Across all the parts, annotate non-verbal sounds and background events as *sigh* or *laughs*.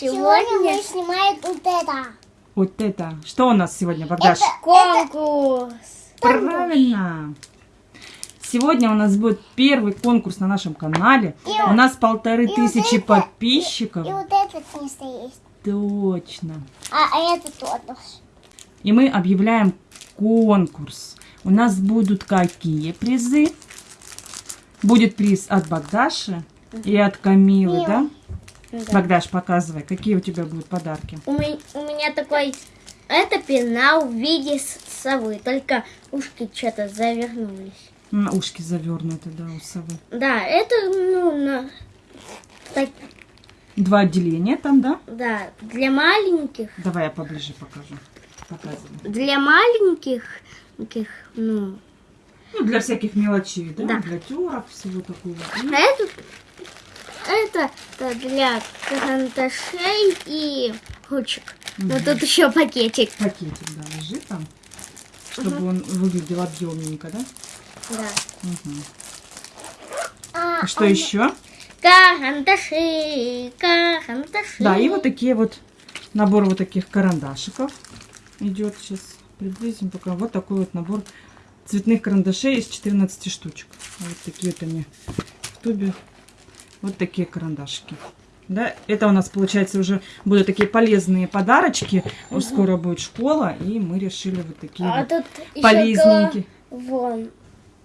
Сегодня мы снимаем вот это. Вот это. Что у нас сегодня, Богдаш? Конкурс. Правильно. Сегодня у нас будет первый конкурс на нашем канале. И у нас полторы вот тысячи это, подписчиков. И вот этот место есть. Точно. А, а это тоже. И мы объявляем конкурс. У нас будут какие призы? Будет приз от Богдаши и от Камилы, да? Да. Богдаш, показывай, какие у тебя будут подарки. У меня, у меня такой... Это пенал в виде совы, только ушки что-то завернулись. На ушки завернуты, да, у совы. Да, это, ну, на... так- Два отделения там, да? да, для маленьких, Давай я поближе покажу. Показывай. для маленьких, таких, ну, Ну, для всяких мелочей, да? Да. Для терок, всего такого. И а это, это, для карандашей и ручек. Но Мгм. тут еще пакетик. пакетик, да, лежит там, чтобы он выглядел объемненько, да? Да. Мгм. А, А что еще? Карандаши, карандаши. Да, и вот такие вот, набор вот таких карандашиков идет. Сейчас приблизим пока. Вот такой вот набор цветных карандашей из 14 штучек. Вот такие вот они в тубе. Вот такие карандашики. Да, это у нас, получается, уже будут такие полезные подарочки. Уж скоро будет школа, и мы решили вот такие А вот тут полезненькие. Вон,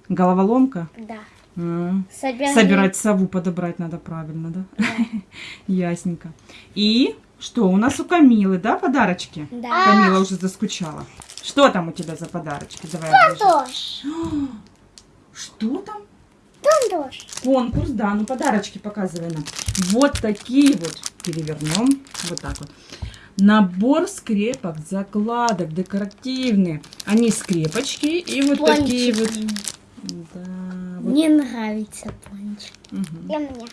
Головоломка. да. М. Собирать. Собирать сову подобрать надо правильно, да? *laughs* Ясненько. И что у нас у Камилы, да, подарочки? Да. Камила уже заскучала. Что там у тебя за подарочки? Давай. *gasps* Что там? Тоже. Конкурс, да, ну подарочки показывай нам. Вот такие вот, перевернем, вот так вот. Набор скрепок, закладок, декоративные. Они скрепочки и вот такие вот. Да, вот. Мне нравится пончик. Мгм. Для меня.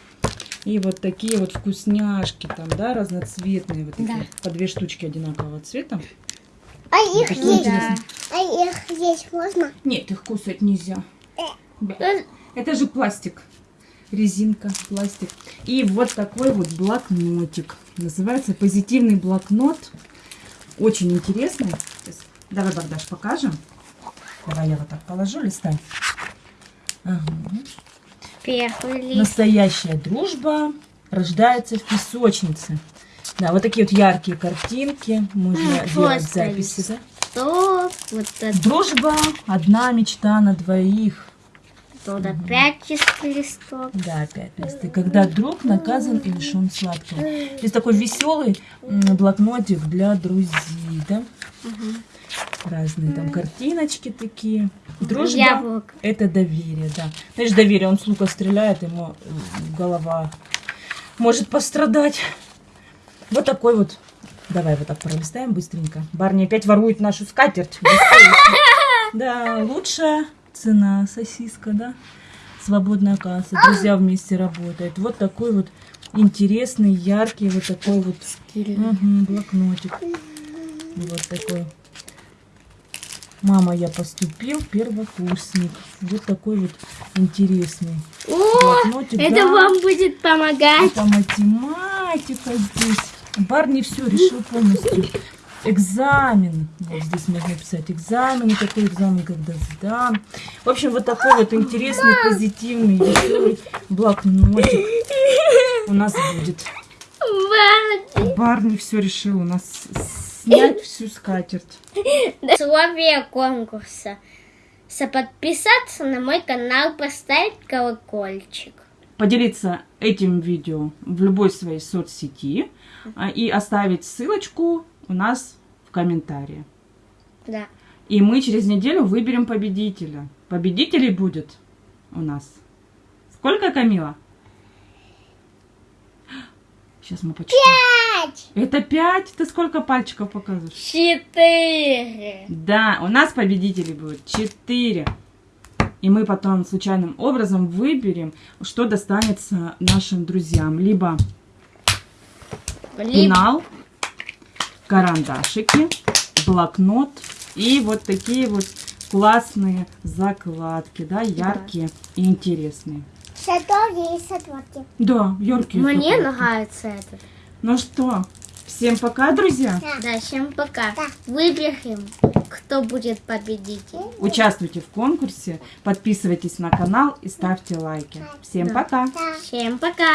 И вот такие вот вкусняшки там, да, разноцветные, вот такие, Да. по две штучки одинакового цвета. А их их есть? А их есть можно? Нет, их кусать нельзя. Бя. Это же пластик. Резинка, пластик. И вот такой вот блокнотик. Называется позитивный блокнот. Очень интересный. Давай, Богдаш, покажем. Давай я вот так положу, листай. Ага. Лист. Настоящая дружба рождается в песочнице. Да, вот такие вот яркие картинки. Можно А, делать записи. да? Вот это. Дружба – одна мечта на двоих. Туда пять чистых листов. Да, листы. Когда друг наказан и лишен сладкого. Здесь такой веселый блокнотик для друзей, да? Разные там картиночки такие. Дружба Яблоко. – это доверие, да. Знаешь, доверие, он с лука стреляет, ему голова может пострадать. Вот такой вот. Давай вот так пролистаем быстренько. Барни опять ворует нашу скатерть. *laughs* Да, лучшая цена сосиска, да? Свободная касса. Друзья вместе работают. Вот такой вот интересный, яркий, вот такой вот мгм, блокнотик. Вот такой. Мама, я поступил, первокурсник. Вот такой вот интересный О, блокнотик. это да. вам будет помогать. Это математика здесь. Барни все решил полностью. Экзамен. Вот здесь можно написать экзамен. И такой экзамен, когда сдам. В общем, вот такой вот интересный, позитивный, веселый блокнотик у нас будет. Вот. Барни все решил у нас снять всю скатерть. Условия конкурса. Подписаться на мой канал, поставить колокольчик. Поделиться этим видео в любой своей соцсети а, и оставить ссылочку у нас в комментарии. Да. И мы через неделю выберем победителя. Победителей будет у нас. Сколько, Камила? Сейчас мы почитаем. Пять. Это пять? Ты сколько пальчиков показываешь? Четыре. Да, у нас победителей будет четыре. И мы потом случайным образом выберем, что достанется нашим друзьям. Либо Либо пенал, карандашики, блокнот и вот такие вот классные закладки, да, яркие и интересные. Шатори и сотворки. Да, яркие. Мне закладки. нравится этот. Ну что, Всем пока, друзья. Да, всем пока. Выберем, кто будет победитель. Участвуйте в конкурсе, подписывайтесь на канал и ставьте лайки. Всем Да. пока. Всем пока.